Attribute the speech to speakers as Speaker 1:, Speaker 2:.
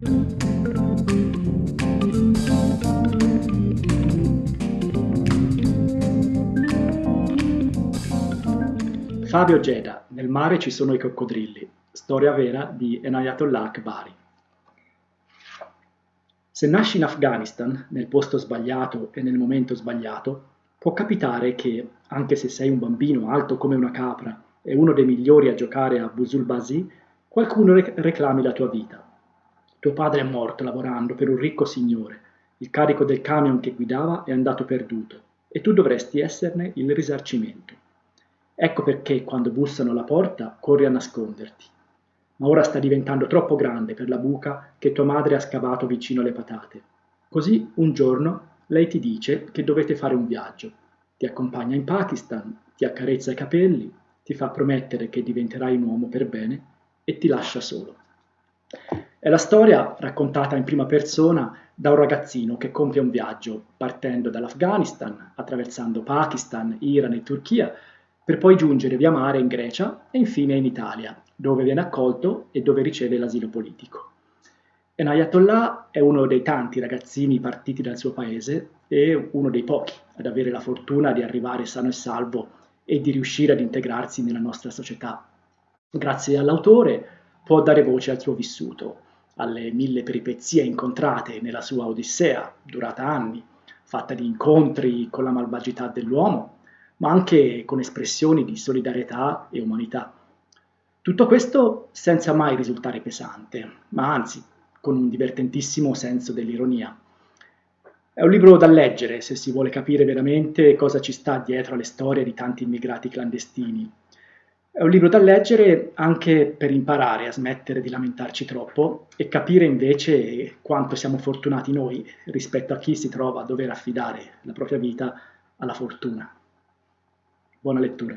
Speaker 1: Fabio Geda, Nel mare ci sono i coccodrilli, storia vera di Enayatollah Akbari. Se nasci in Afghanistan, nel posto sbagliato e nel momento sbagliato, può capitare che, anche se sei un bambino alto come una capra e uno dei migliori a giocare a Busul Basi, qualcuno rec- reclami la tua vita. Tuo padre è morto lavorando per un ricco signore, il carico del camion che guidava è andato perduto e tu dovresti esserne il risarcimento. Ecco perché quando bussano alla porta corri a nasconderti. Ma ora sta diventando troppo grande per la buca che tua madre ha scavato vicino alle patate. Così un giorno lei ti dice che dovete fare un viaggio. Ti accompagna in Pakistan, ti accarezza i capelli, ti fa promettere che diventerai un uomo per bene e ti lascia solo. È la storia raccontata in prima persona da un ragazzino che compie un viaggio partendo dall'Afghanistan, attraversando Pakistan, Iran e Turchia, per poi giungere via mare in Grecia e infine in Italia, dove viene accolto e dove riceve l'asilo politico. Enayatollah è uno dei tanti ragazzini partiti dal suo paese e uno dei pochi ad avere la fortuna di arrivare sano e salvo e di riuscire ad integrarsi nella nostra società. Grazie all'autore può dare voce al suo vissuto, alle mille peripezie incontrate nella sua odissea, durata anni, fatta di incontri con la malvagità dell'uomo ma anche con espressioni di solidarietà e umanità. Tutto questo senza mai risultare pesante, ma anzi con un divertentissimo senso dell'ironia. È un libro da leggere se si vuole capire veramente cosa ci sta dietro alle storie di tanti immigrati clandestini. È un libro da leggere anche per imparare a smettere di lamentarci troppo e capire invece quanto siamo fortunati noi rispetto a chi si trova a dover affidare la propria vita alla fortuna. Buona lettura.